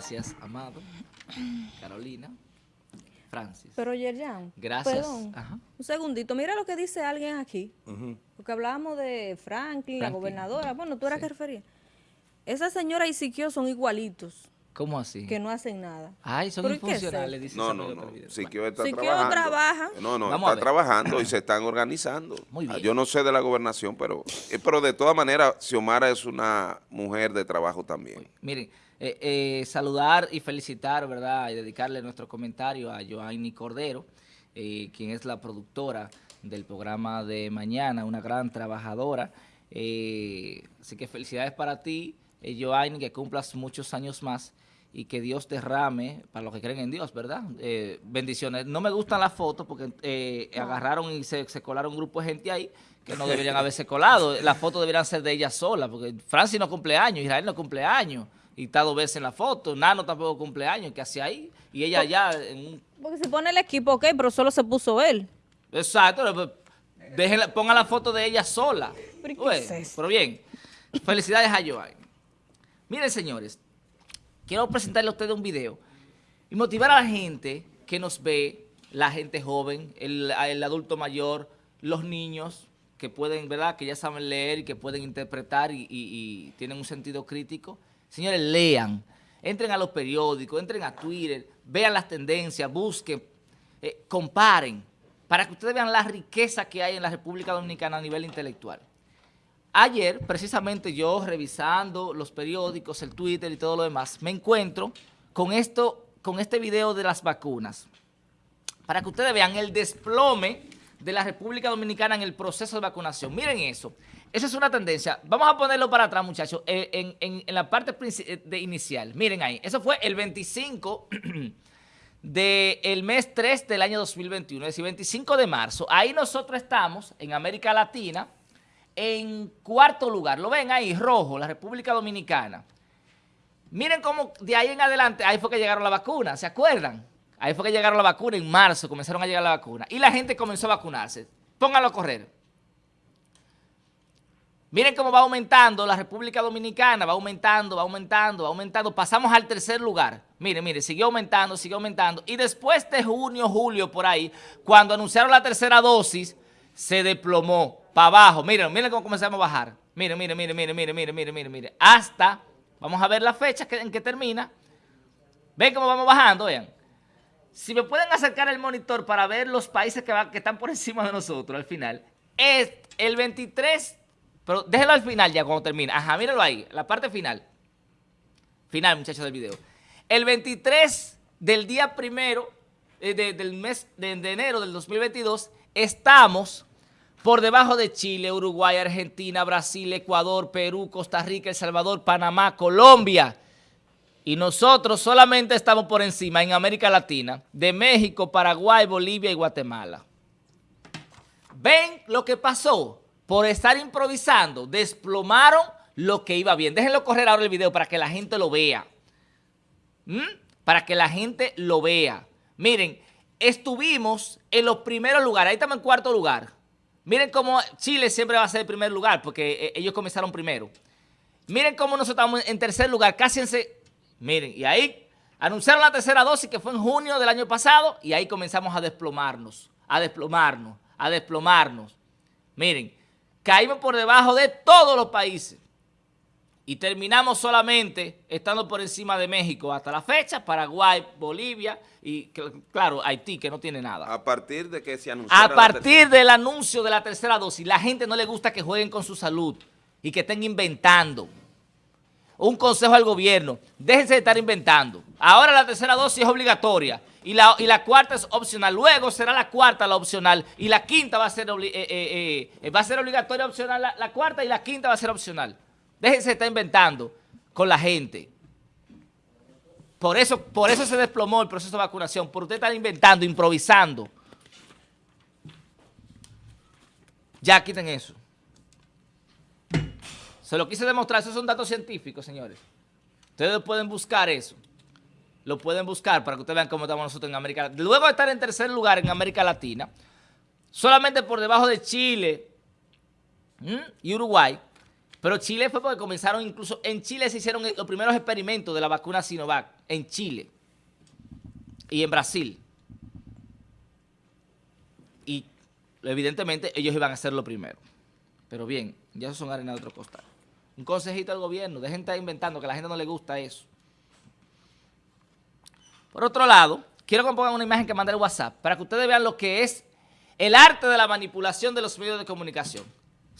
Gracias, Amado, Carolina, Francis. Pero Yerjan, Gracias. perdón, Ajá. un segundito, mira lo que dice alguien aquí, porque hablábamos de Franklin, la gobernadora, bueno, tú eras Sí. que refería. Esa señora y Siquio son igualitos, ¿Cómo así? que no hacen nada. Ay, son ¿Pero y qué es infuncionales, dice No, no, no. Siquio está Siquio trabajando. trabaja. No, no, Vamos está trabajando y se están organizando. Muy bien. Yo no sé de la gobernación, pero, eh, pero de todas maneras, Xiomara es una mujer de trabajo también. Miren, eh, eh, saludar y felicitar, ¿verdad? Y dedicarle nuestro comentario a Joanny Cordero, eh, quien es la productora del programa de mañana, una gran trabajadora. Eh, así que felicidades para ti, Joanny, que cumplas muchos años más y que Dios derrame, para los que creen en Dios, ¿verdad? Eh, bendiciones. No me gustan las fotos porque eh, agarraron y se, se colaron un grupo de gente ahí que no deberían haberse colado. Las fotos deberían ser de ella sola, porque Francis no cumple años, Israel no cumple años, y está dos veces en la foto, Nano tampoco cumple años, ¿qué hace ahí? Y ella ya en un... Porque si pone el equipo, ok, pero solo se puso él. Exacto, déjenla- pongan la foto de ella sola. ¿Pero es pero bien, felicidades a Joanny. Miren, señores, quiero presentarle a ustedes un video y motivar a la gente que nos ve, la gente joven, el, adulto mayor, los niños que pueden, ¿verdad? Que ya saben leer y que pueden interpretar y tienen un sentido crítico. Señores, lean, entren a los periódicos, entren a Twitter, vean las tendencias, busquen, eh, comparen, para que ustedes vean la riqueza que hay en la República Dominicana a nivel intelectual. Ayer, precisamente yo revisando los periódicos, el Twitter y todo lo demás, me encuentro con, esto, con este video de las vacunas. Para que ustedes vean el desplome de la República Dominicana en el proceso de vacunación. Miren eso. Esa es una tendencia. Vamos a ponerlo para atrás, muchachos, eh, en, en- la parte eh, de inicial. Miren ahí. Eso fue el 25 del mes 3 del año 2021, es decir, 25 de marzo. Ahí nosotros estamos, en América Latina, en cuarto lugar. ¿Lo ven ahí? Rojo, la República Dominicana. Miren cómo de ahí en adelante, ahí fue que llegaron las vacunas, ¿se acuerdan? Ahí fue que llegaron las vacunas, en marzo comenzaron a llegar las vacunas. Y la gente comenzó a vacunarse. Pónganlo a correr. Miren cómo va aumentando la República Dominicana, va aumentando, va aumentando, va aumentando. Pasamos al tercer lugar. Miren, miren, siguió aumentando, siguió aumentando. Y después de junio, julio, por ahí, cuando anunciaron la tercera dosis, se desplomó para abajo. Miren, miren cómo comenzamos a bajar. Miren, miren, miren, miren, miren, miren, miren, miren, miren. Hasta, vamos a ver la fecha en que termina. Ven cómo vamos bajando, vean. Si me pueden acercar el monitor para ver los países que, están por encima de nosotros al final, es el 23, pero déjenlo al final ya cuando termine. Ajá, mírenlo ahí, la parte final. Final, muchachos, del video. El 23 del día primero eh, de- del mes de, de enero del 2022, estamos por debajo de Chile, Uruguay, Argentina, Brasil, Ecuador, Perú, Costa Rica, El Salvador, Panamá, Colombia. Y nosotros solamente estamos por encima en América Latina de México, Paraguay, Bolivia y Guatemala. ¿Ven lo que pasó? Por estar improvisando, desplomaron lo que iba bien. Déjenlo correr ahora el video para que la gente lo vea. ¿Mm? Para que la gente lo vea. Miren, estuvimos en los primeros lugares. Ahí estamos en cuarto lugar. Miren cómo Chile siempre va a ser el primer lugar porque eh, ellos comenzaron primero. Miren cómo nosotros estamos en tercer lugar, casi en... Miren, y ahí anunciaron la tercera dosis que fue en junio del año pasado y ahí comenzamos a desplomarnos, a desplomarnos, a desplomarnos. Miren, caímos por debajo de todos los países y terminamos solamente estando por encima de México hasta la fecha, Paraguay, Bolivia y, cl- claro, Haití, que no tiene nada. A partir de que se anunciara A la partir del anuncio de la tercera dosis, la gente no le gusta que jueguen con su salud y que estén inventando. Un consejo al gobierno, déjense de estar inventando. Ahora la tercera dosis es obligatoria y la, y la cuarta es opcional. Luego será la cuarta la opcional y la quinta va a ser, obli- eh, eh, eh, va a ser obligatoria opcional la, la cuarta y la quinta va a ser opcional. Déjense estar inventando con la gente. Por eso, por eso se desplomó el proceso de vacunación, por usted estar inventando, improvisando. Ya quiten eso. Se lo quise demostrar, esos son datos científicos, señores. Ustedes pueden buscar eso. Lo pueden buscar para que ustedes vean cómo estamos nosotros en América Latina. Luego de estar en tercer lugar en América Latina, solamente por debajo de Chile y Uruguay, Pero Chile fue porque comenzaron incluso, en Chile se hicieron los primeros experimentos de la vacuna Sinovac, en Chile y en Brasil. Y evidentemente ellos iban a ser lo primero. Pero bien, ya son arena de otro costal. Un consejito al gobierno, dejen de estar inventando, que a la gente no le gusta eso. Por otro lado, quiero que me pongan una imagen que mandé el WhatsApp para que ustedes vean lo que es el arte de la manipulación de los medios de comunicación.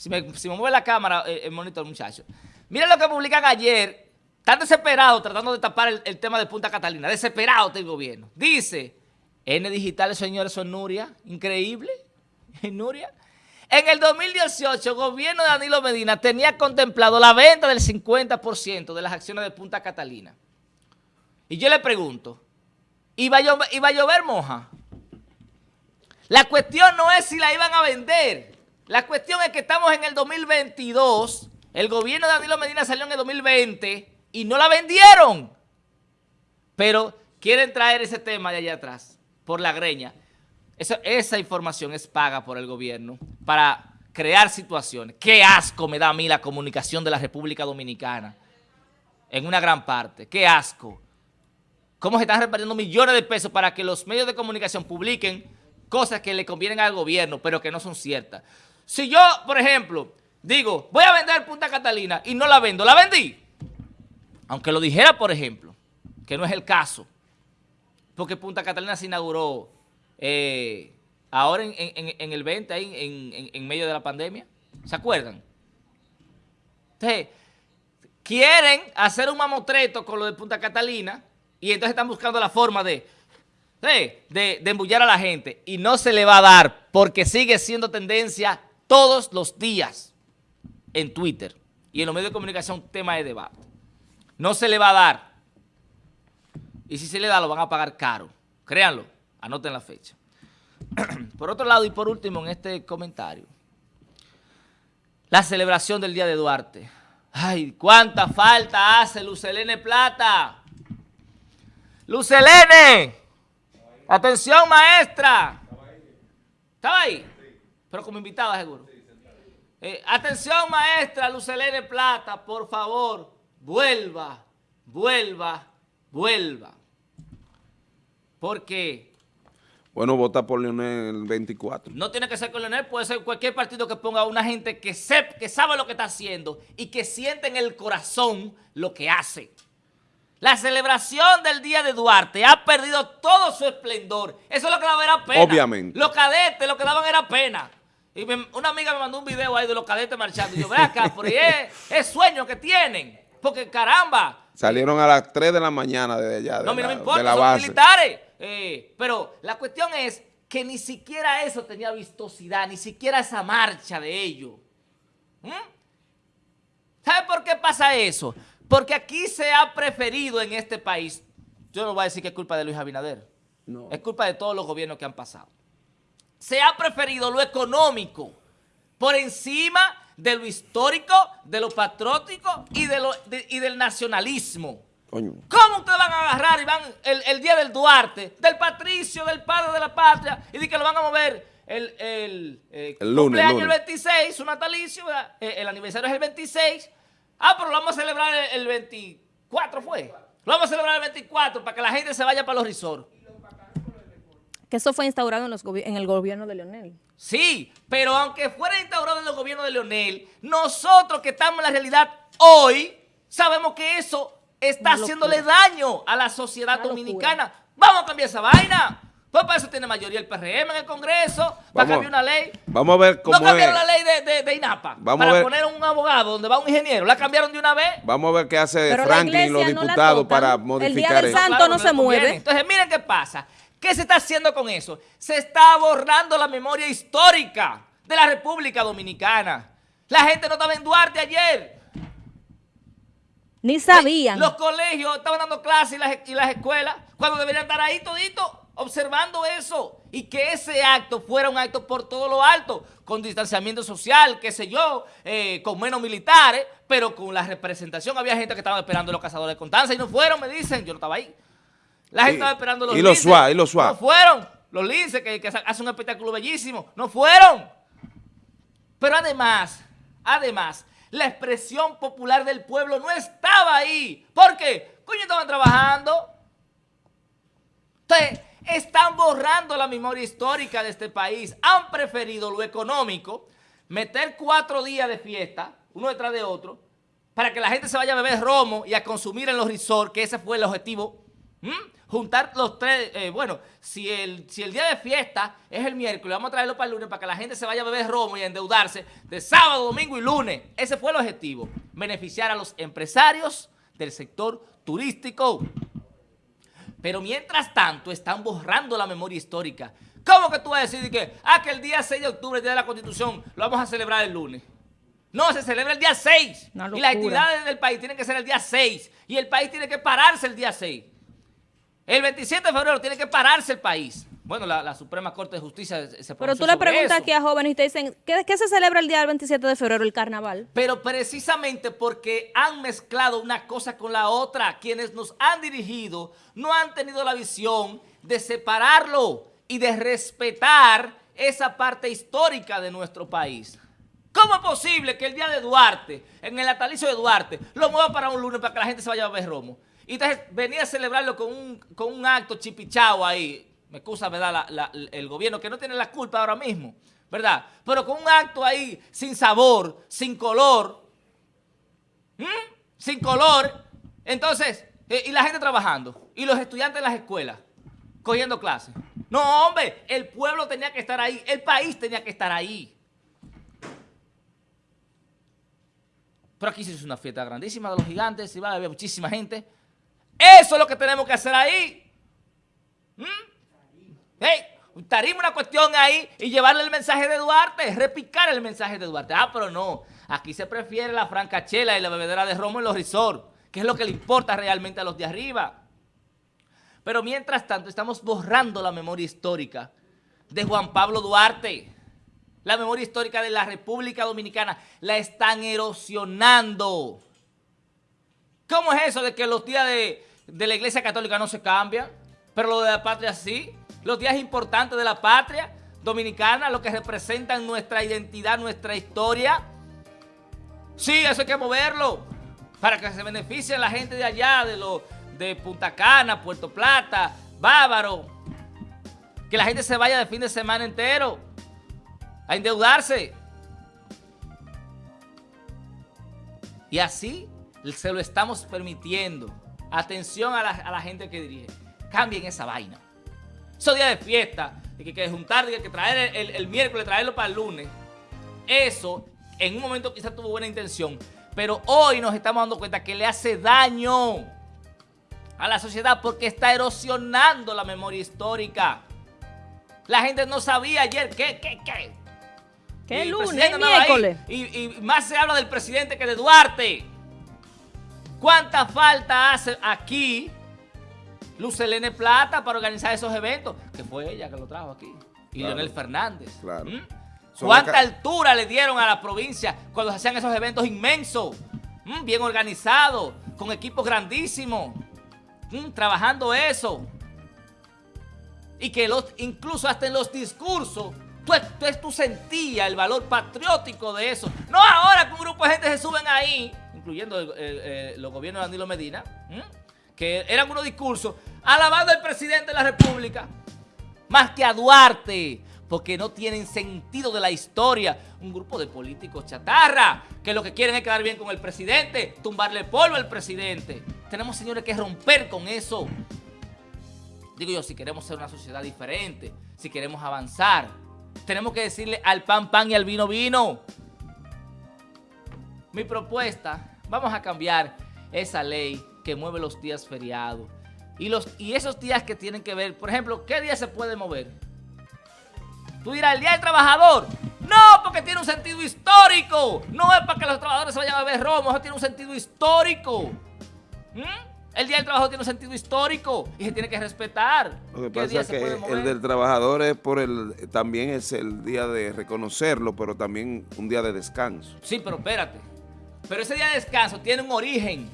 Si me, mueve la cámara, eh, el monitor, muchacho. Miren lo que publican ayer. Están desesperados tratando de tapar el, tema de Punta Catalina. Desesperado el gobierno. Dice, N Digital, señores, son Nuria. Increíble. Nuria. En el 2018, el gobierno de Danilo Medina tenía contemplado la venta del 50% de las acciones de Punta Catalina. Y yo le pregunto, ¿iba a llover, iba a llover moja? La cuestión no es si la iban a vender. La cuestión es que estamos en el 2022, el gobierno de Danilo Medina salió en el 2020 y no la vendieron. Pero quieren traer ese tema de allá atrás, por la greña. esa información es paga por el gobierno para crear situaciones. Qué asco me da a mí la comunicación de la República Dominicana, en una gran parte. Qué asco. Cómo se están repartiendo millones de pesos para que los medios de comunicación publiquen cosas que le convienen al gobierno, pero que no son ciertas. Si yo, por ejemplo, digo, voy a vender Punta Catalina y no la vendo, ¿la vendí? Aunque lo dijera, por ejemplo, que no es el caso, porque Punta Catalina se inauguró eh, ahora en, el 20, ahí, en, medio de la pandemia. ¿Se acuerdan? Entonces, quieren hacer un mamotreto con lo de Punta Catalina y entonces están buscando la forma de embullar a la gente y no se le va a dar porque sigue siendo tendencia todos los días en Twitter y en los medios de comunicación tema de debate. No se le va a dar. Y si se le da, lo van a pagar caro. Créanlo, anoten la fecha. por otro lado y por último en este comentario, la celebración del Día de Duarte. Ay, cuánta falta hace Lucelene Plata. Lucelene. Atención, maestra. ¿Estaba ahí? Pero como invitada, seguro. Eh, atención, maestra Lucelene Plata, por favor, vuelva, vuelva, vuelva. Porque... Bueno, vota por Leonel 24. No tiene que ser con Leonel, puede ser cualquier partido que ponga a una gente que, que sabe lo que está haciendo y que siente en el corazón lo que hace. La celebración del Día de Duarte ha perdido todo su esplendor. Eso es lo que daba era pena. Obviamente. Los cadetes lo que daban era pena. Y una amiga me mandó un video ahí de los cadetes marchando. Y yo, ve acá, por ahí es, sueño que tienen. Porque caramba. Salieron a las 3 de la mañana de allá. De no, mira, no me importa, son militares. Eh, pero la cuestión es que ni siquiera eso tenía vistosidad, ni siquiera esa marcha de ellos. ¿Mm? ¿Sabe por qué pasa eso? Porque aquí se ha preferido en este país, yo no voy a decir que es culpa de Luis Abinader, no. es culpa de todos los gobiernos que han pasado se ha preferido lo económico por encima de lo histórico, de lo patriótico y, de lo, y del nacionalismo. ¿Cómo ustedes van a agarrar y van el, día del Duarte, del patricio, del padre de la patria, y di que lo van a mover el, el, eh, el lunes, cumpleaños el 26, su natalicio, eh, el aniversario es el 26. Ah, pero lo vamos a celebrar el, el 24, ¿fue? Lo vamos a celebrar el 24 para que la gente se vaya para los resorts. Que eso fue instaurado en, el gobierno de Leonel. Sí, pero aunque fuera instaurado en el gobierno de Leonel, nosotros que estamos en la realidad hoy, sabemos que eso está haciéndole daño a la sociedad dominicana. Vamos a cambiar esa vaina. Pues para eso tiene mayoría el PRM en el Congreso, para cambiar una ley. Vamos a ver cómo No cambiaron la ley de, INAPA para poner un abogado donde va un ingeniero. ¿La cambiaron de una vez? Vamos a ver qué hace Franklin y los diputados para modificar eso. El día del santo no, se mueve. Entonces, miren qué pasa. ¿Qué se está haciendo con eso? Se está borrando la memoria histórica de la República Dominicana. La gente no estaba en Duarte ayer. Ni sabían. Los colegios estaban dando clases y las, escuelas cuando deberían estar ahí todito observando eso y que ese acto fuera un acto por todo lo alto, con distanciamiento social, qué sé yo, eh, con menos militares, pero con la representación. Había gente que estaba esperando los cazadores de Constanza y no fueron, me dicen, yo no estaba ahí. La gente estaba esperando los Y los y los SWAT. No fueron. Los linces que, que hacen un espectáculo bellísimo. No fueron. Pero además, además, La expresión popular del pueblo no estaba ahí. ¿Por qué? Coño, estaban trabajando. Entonces, están borrando la memoria histórica de este país. Han preferido lo económico, meter cuatro días de fiesta, uno detrás de otro, para que la gente se vaya a beber romo y a consumir en los resorts, que ese fue el objetivo. Juntar los tres, eh, bueno, si el, si el día de fiesta es el miércoles, vamos a traerlo para el lunes para que la gente se vaya a beber romo y a endeudarse de sábado, domingo y lunes. Ese fue el objetivo, beneficiar a los empresarios del sector turístico. Pero mientras tanto están borrando la memoria histórica. ¿Cómo que tú vas a decir que, ah, que el día 6 de octubre, el día de la Constitución, lo vamos a celebrar el lunes? No, se celebra el día 6. Y las actividades del país tienen que ser el día 6. Y el país tiene que pararse el día 6. El 27 de febrero tiene que pararse el país. Bueno, la, Suprema Corte de Justicia se Pero tú le preguntas aquí a jóvenes y te dicen, ¿qué, ¿qué, se celebra el día del 27 de febrero, el carnaval? Pero precisamente porque han mezclado una cosa con la otra, quienes nos han dirigido no han tenido la visión de separarlo y de respetar esa parte histórica de nuestro país. ¿Cómo es posible que el día de Duarte, en el natalicio de Duarte, lo mueva para un lunes para que la gente se vaya a ver romo? Y entonces venía a celebrarlo con un, con un acto chipichao ahí, me excusa, ¿verdad? el gobierno, que no tiene la culpa ahora mismo, ¿verdad? Pero con un acto ahí sin sabor, sin color, sin color, entonces, eh, y la gente trabajando, y los estudiantes en las escuelas, cogiendo clases. No, hombre, el pueblo tenía que estar ahí, el país tenía que estar ahí. Pero aquí se hizo una fiesta grandísima de los gigantes, va a haber muchísima gente. Eso es lo que tenemos que hacer ahí. Hey, tarima una cuestión ahí y llevarle el mensaje de Duarte, repicar el mensaje de Duarte. Ah, pero no, aquí se prefiere la francachela y la bebedera de romo en los resorts, que es lo que le importa realmente a los de arriba. Pero mientras tanto estamos borrando la memoria histórica de Juan Pablo Duarte. La memoria histórica de la República Dominicana la están erosionando. ¿Cómo es eso de que los días de, de la Iglesia Católica no se cambian, pero lo de la patria sí? los días importantes de la patria dominicana, lo que representan nuestra identidad, nuestra historia. Sí, eso hay que moverlo para que se beneficie la gente de allá, de, lo, de Punta Cana, Puerto Plata, Bávaro. Que la gente se vaya de fin de semana entero a endeudarse. Y así se lo estamos permitiendo. Atención a la, a la gente que dirige. Cambien esa vaina. Esos días de fiesta, de que, que juntar, de que traer el, miércoles, traerlo para el lunes. Eso, en un momento quizás tuvo buena intención, pero hoy nos estamos dando cuenta que le hace daño a la sociedad porque está erosionando la memoria histórica. La gente no sabía ayer qué, qué, qué. ¿Qué lunes, miércoles? y, y más se habla del presidente que de Duarte. ¿Cuánta falta hace aquí Luz Selene Plata para organizar esos eventos, que fue ella que lo trajo aquí, y Leonel Fernández. Claro. ¿Mm? ¿Cuánta altura le dieron a la provincia cuando se hacían esos eventos inmensos? ¿Mm? Bien organizados, con equipos grandísimos, ¿Mm? trabajando eso. Y que los, incluso hasta en los discursos, tú, tú, sentías el valor patriótico de eso. No ahora que un grupo de gente se suben ahí, incluyendo los gobiernos de Danilo Medina, que eran unos discursos alabando al presidente de la República, más que a Duarte, porque no tienen sentido de la historia. Un grupo de políticos chatarra, que lo que quieren es quedar bien con el presidente, tumbarle polvo al presidente. Tenemos, señores, que romper con eso. Digo yo, si queremos ser una sociedad diferente, si queremos avanzar, tenemos que decirle al pan pan y al vino vino. Mi propuesta, vamos a cambiar esa ley que mueve los días feriados. Y, los, y esos días que tienen que ver, por ejemplo, ¿qué día se puede mover? Tú dirás, el Día del Trabajador. No, porque tiene un sentido histórico. No es para que los trabajadores se vayan a ver romos, eso tiene un sentido histórico. ¿Mm? El Día del Trabajador tiene un sentido histórico y se tiene que respetar. Lo que pasa es que el del trabajador es por el, también es el día de reconocerlo, pero también un día de descanso. Sí, pero espérate. Pero ese día de descanso tiene un origen.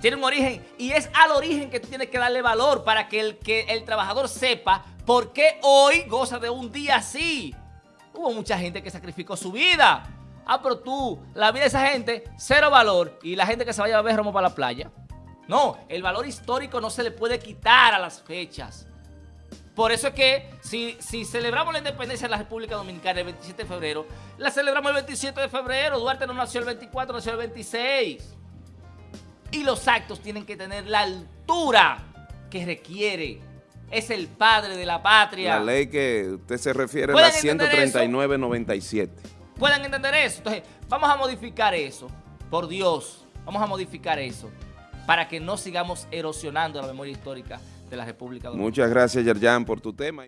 Tiene un origen y es al origen que tú tienes que darle valor para que el, que el trabajador sepa por qué hoy goza de un día así. Hubo mucha gente que sacrificó su vida Ah, pero tú, la vida de esa gente, cero valor. Y la gente que se vaya a beber romo para la playa. No, el valor histórico no se le puede quitar a las fechas. Por eso es que si, si celebramos la independencia de la República Dominicana el 27 de febrero, la celebramos el 27 de febrero. Duarte no nació el 24, nació el 26. Y los actos tienen que tener la altura que requiere. Es el padre de la patria. La ley que usted se refiere es la 139.97. ¿Pueden entender eso? Entonces, vamos a modificar eso. Por Dios, vamos a modificar eso para que no sigamos erosionando la memoria histórica de la República. Muchas gracias, Yerjan, por tu tema.